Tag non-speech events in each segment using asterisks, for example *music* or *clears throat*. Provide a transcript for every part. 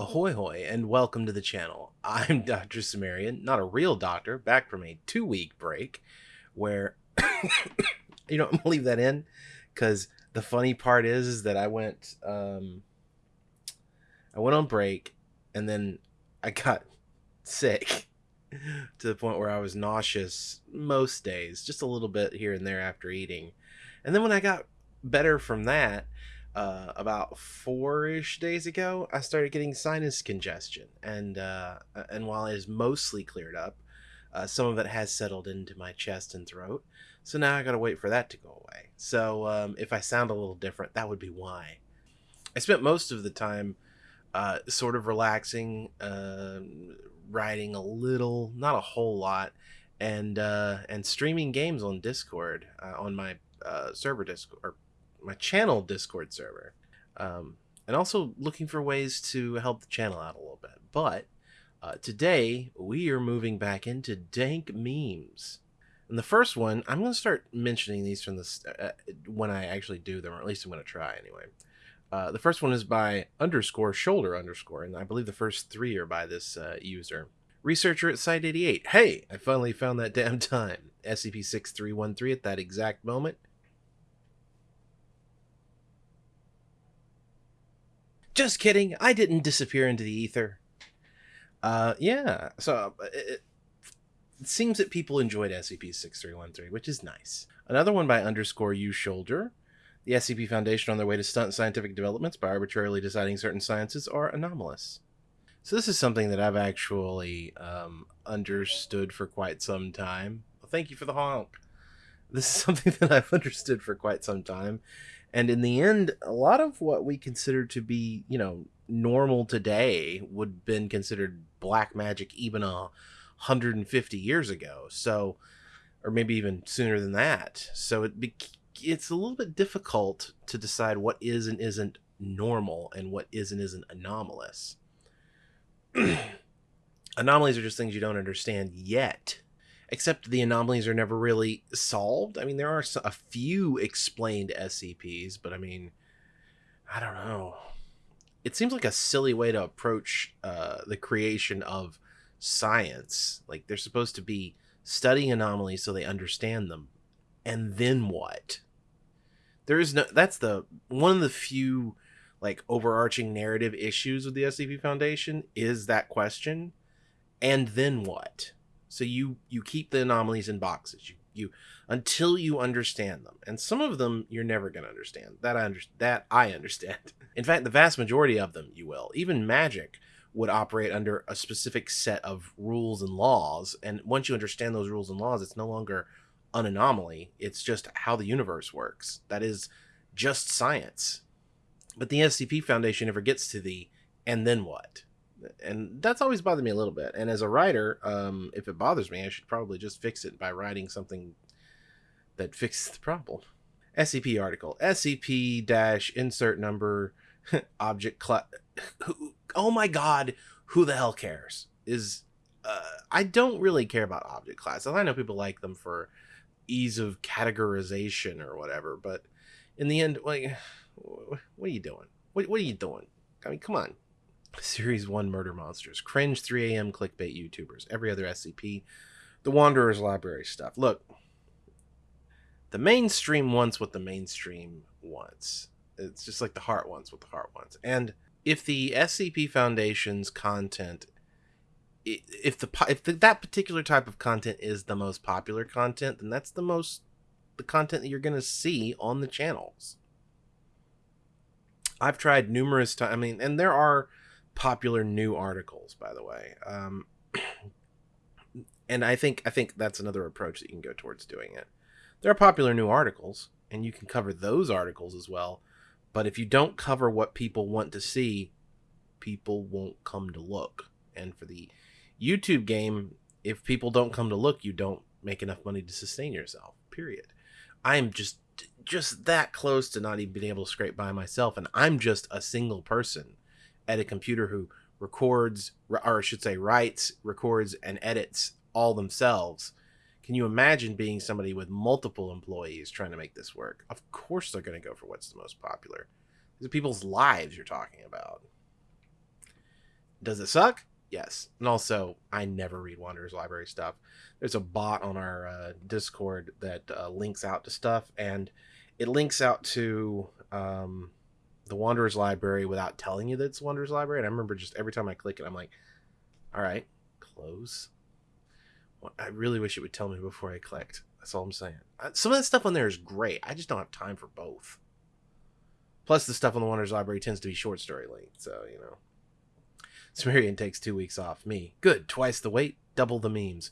Ahoy hoy and welcome to the channel. *laughs* I'm Dr. Sumerian, not a real doctor, back from a two week break where *coughs* you know, *laughs* I'm gonna leave that in because the funny part is, is that I went um I went on break and then I got *laughs* sick to the point where I was nauseous most days, just a little bit here and there after eating. And then when I got better from that, uh, about four-ish days ago, I started getting sinus congestion, and uh, and while it is mostly cleared up, uh, some of it has settled into my chest and throat. So now I gotta wait for that to go away. So um, if I sound a little different, that would be why. I spent most of the time uh, sort of relaxing, uh, writing a little, not a whole lot, and uh, and streaming games on Discord uh, on my uh, server Discord or my channel Discord server, um, and also looking for ways to help the channel out a little bit. But uh, today we are moving back into dank memes. And the first one, I'm going to start mentioning these from this uh, when I actually do them, or at least I'm going to try anyway. Uh, the first one is by underscore shoulder underscore, and I believe the first three are by this uh, user. Researcher at Site88. Hey, I finally found that damn *laughs* time. SCP-6313 at that exact moment. Just kidding. I didn't disappear into the ether. Uh, yeah. So it, it seems that people enjoyed SCP-6313, which is nice. Another one by underscore you shoulder. The SCP Foundation on their way to stunt scientific developments by arbitrarily deciding certain sciences are anomalous. So this is something that I've actually um, understood for quite some time. Well, thank you for the honk. This is *laughs* something that I've understood for quite some time, and in the end, a lot of what we consider to be, you know, normal today would have been considered black magic even a 150 years ago. So, or maybe even sooner than that. So it be, it's a little bit difficult to decide what is and isn't normal and what is and isn't anomalous. *clears throat* anomalies are just things you don't understand yet except the anomalies are never really solved. I mean, there are a few explained SCPs, but I mean, I don't know. It seems like a silly way to approach uh, the creation of science. Like they're supposed to be studying anomalies so they understand them, and then what? There is no. That's the one of the few like overarching narrative issues with the SCP Foundation is that question, and then what? So you you keep the anomalies in boxes. You you until you understand them. And some of them you're never going to understand. That I under, that I understand. *laughs* In fact, the vast majority of them you will. Even magic would operate under a specific set of rules and laws, and once you understand those rules and laws, it's no longer an anomaly. It's just how the universe works. That is just science. But the SCP Foundation never gets to the and then what? And that's always bothered me a little bit. And as a writer, um, if it bothers me, I should probably just fix it by writing something that fixes the problem. SCP article SCP dash insert number *laughs* object class. Oh my god, who the hell cares? Is uh, I don't really care about object classes. I know people like them for ease of categorization or whatever, but in the end, like, *sighs* what are you doing? What, what are you doing? I mean, come on, Series 1 Murder Monsters, Cringe 3 a.m. clickbait YouTubers, every other SCP, the Wanderer's Library stuff. Look, the mainstream wants what the mainstream wants. It's just like the heart wants what the heart wants. And if the SCP Foundation's content if the if the, that particular type of content is the most popular content, then that's the most the content that you're going to see on the channels. I've tried numerous times. I mean, and there are popular new articles, by the way. Um, *clears throat* and I think I think that's another approach that you can go towards doing it. There are popular new articles, and you can cover those articles as well. But if you don't cover what people want to see, people won't come to look. And for the YouTube game, if people don't come to look, you don't make enough money to sustain yourself. Period. I am just just that close to not even being able to scrape by myself, and I'm just a single person at a computer who records, or I should say, writes, records, and edits all themselves. Can you imagine being somebody with multiple employees trying to make this work? Of course, they're going to go for what's the most popular. These are people's lives you're talking about. Does it suck? Yes. And also, I never read Wanderer's Library stuff. There's a bot on our uh, Discord that uh, links out to stuff, and it links out to um, the Wanderer's Library without telling you that it's Wanderer's Library. And I remember just every time I click it, I'm like, all right, close. I really wish it would tell me before I clicked. That's all I'm saying. Uh, some of that stuff on there is great. I just don't have time for both. Plus, the stuff on the Wanderer's Library tends to be short story length, so, you know. Sumerian takes two weeks off. Me. Good. Twice the weight, double the memes.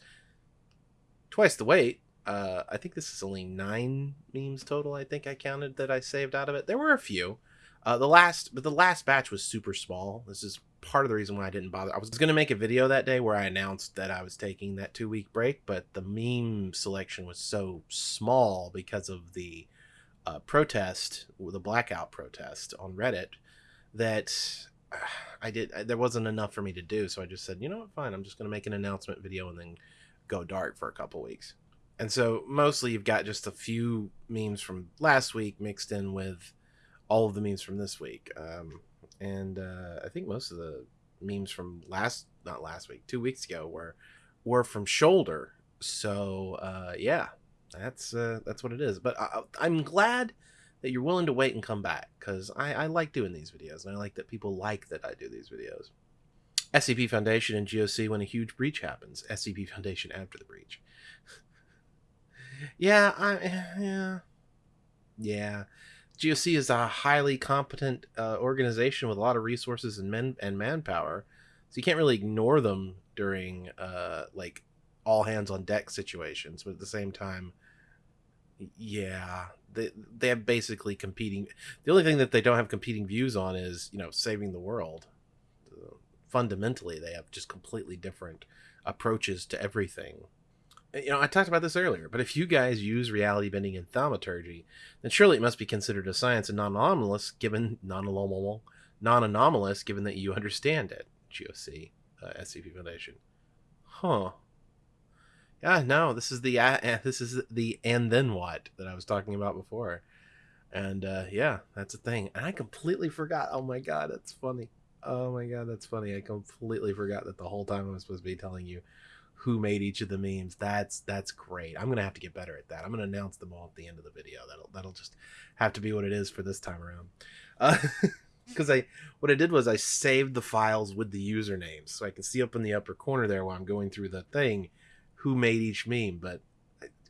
Twice the weight. Uh, I think this is only nine memes total. I think I counted that I saved out of it. There were a few. Uh, the last, but the last batch was super small. This is part of the reason why I didn't bother. I was going to make a video that day where I announced that I was taking that two week break, but the meme selection was so small because of the uh, protest, the blackout protest on Reddit, that I did. There wasn't enough for me to do, so I just said, you know what, fine. I'm just going to make an announcement video and then go dark for a couple weeks. And so mostly you've got just a few memes from last week mixed in with all of the memes from this week. Um, and uh, I think most of the memes from last, not last week, two weeks ago were were from Shoulder. So uh, yeah, that's uh, that's what it is. But I, I'm glad that you're willing to wait and come back because I, I like doing these videos and I like that people like that I do these videos. SCP Foundation and GOC when a huge breach happens. SCP Foundation after the breach. *laughs* yeah, I *sighs* yeah yeah. GOC is a highly competent uh, organization with a lot of resources and men and manpower, so you can't really ignore them during uh, like all hands on deck situations. But at the same time, yeah, they they have basically competing. The only thing that they don't have competing views on is you know saving the world. Fundamentally, they have just completely different approaches to everything you know, I talked about this earlier, but if you guys use reality bending in thaumaturgy, then surely it must be considered a science and non-anomalous, given non-anomalous, non-anomalous, given that you understand it. GOC, uh, SCP Foundation. Huh. Yeah, no, this is the uh, this is the and then what that I was talking about before, and uh, yeah, that's a thing. And I completely forgot. Oh my god, that's funny. Oh my god, that's funny. I completely forgot that the whole time I was supposed to be telling you who made each of the memes. That's that's great. I'm gonna have to get better at that. I'm gonna announce them all at the end of the video. That'll that'll just have to be what it is for this time around. Because uh, *laughs* I what I did was I saved the files with the usernames, so I can see up in the upper corner there while I'm going through the thing who made each meme. But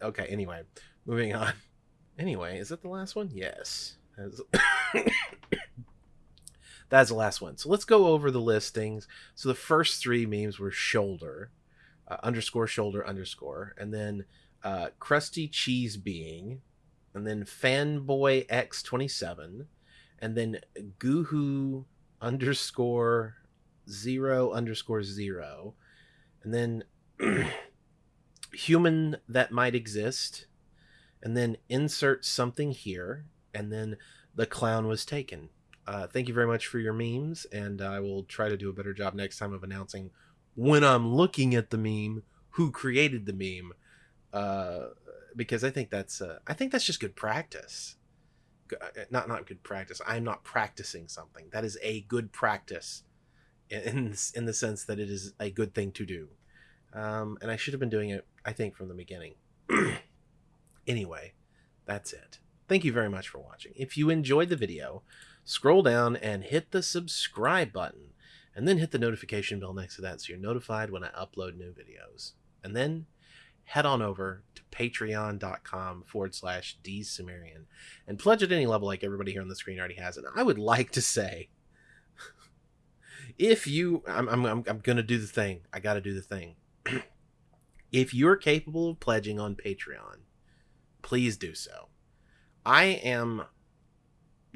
okay, anyway, moving on. *laughs* Anyway, is that the last one? Yes. *coughs* That's the last one. So let's go over the listings. So the first three memes were shoulder uh, underscore shoulder underscore, and then uh, crusty cheese being, and then fanboy x twenty seven, and then goohoo underscore zero underscore zero, and then *clears throat* human that might exist, and then insert something here, and then the clown was taken. Uh, thank you very much for your memes, and I will try to do a better job next time of announcing when I'm looking at the meme who created the meme uh, because I think that's uh, I think that's just good practice. Uh, not not good practice. I'm not practicing something. That is a good practice in in the sense that it is a good thing to do. Um, and I should have been doing it I think from the beginning. *clears throat* anyway, that's it. Thank you very much for watching. If you enjoyed the video, scroll down and hit the subscribe button and then hit the notification bell next to that so you're notified when I upload new videos. And then head on over to patreon.com forward slash dsumerian and pledge at any level like everybody here on the screen already has. And I would like to say, *laughs* if you, I'm, I'm, I'm, I'm going to do the thing. I got to do the thing. *clears throat* if you're capable of pledging on Patreon, please do so. I am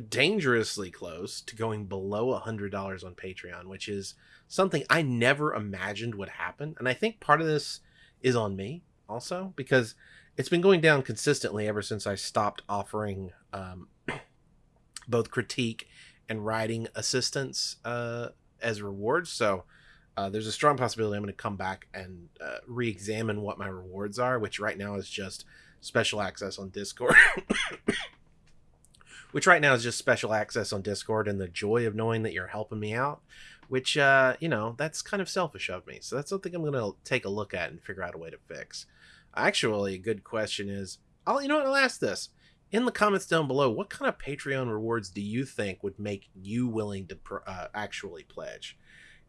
dangerously close to going below a $100 on Patreon, which is something I never imagined would happen. And I think part of this is on me also because it's been going down consistently ever since I stopped offering um, *clears throat* both critique and writing assistance uh, as rewards. So uh, there's a strong possibility I'm going to come back and uh, re examine what my rewards are, which right now is just special access on Discord. Which right now is just special access on Discord and the joy of knowing that you're helping me out. Which, uh, you know, that's kind of selfish of me. So that's something I'm going to take a look at and figure out a way to fix. Actually, a good question is, I'll, you know what, I'll ask this in the comments down below. What kind of Patreon rewards do you think would make you willing to uh, actually pledge?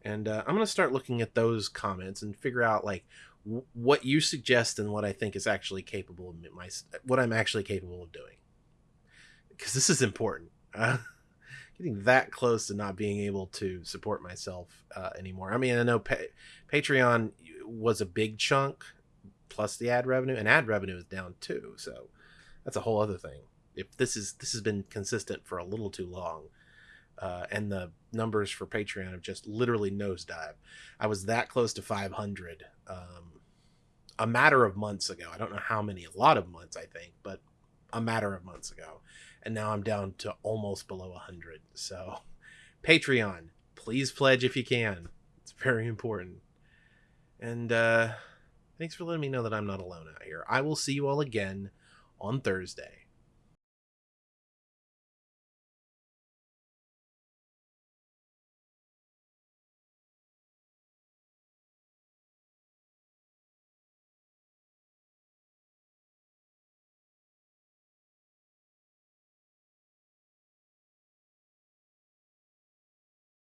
And uh, I'm going to start looking at those comments and figure out like what you suggest and what I think is actually capable of my what I'm actually capable of doing. Because this is important. Uh, *laughs* getting that close to not being able to support myself uh, anymore. I mean, I know pa- Patreon was a big chunk plus the ad revenue, and ad revenue is down too. So that's a whole other thing. If this is this has been consistent for a little too long, uh, and the numbers for Patreon have just literally nosedive. I was that close to 500 um, a matter of months ago. I don't know how many, a lot of months, I think, but a matter of months ago. And now I'm down to almost below 100. So, Patreon, please pledge if you can. It's very important. And uh, thanks for letting me know that I'm not alone out here. I will see you all again on Thursday.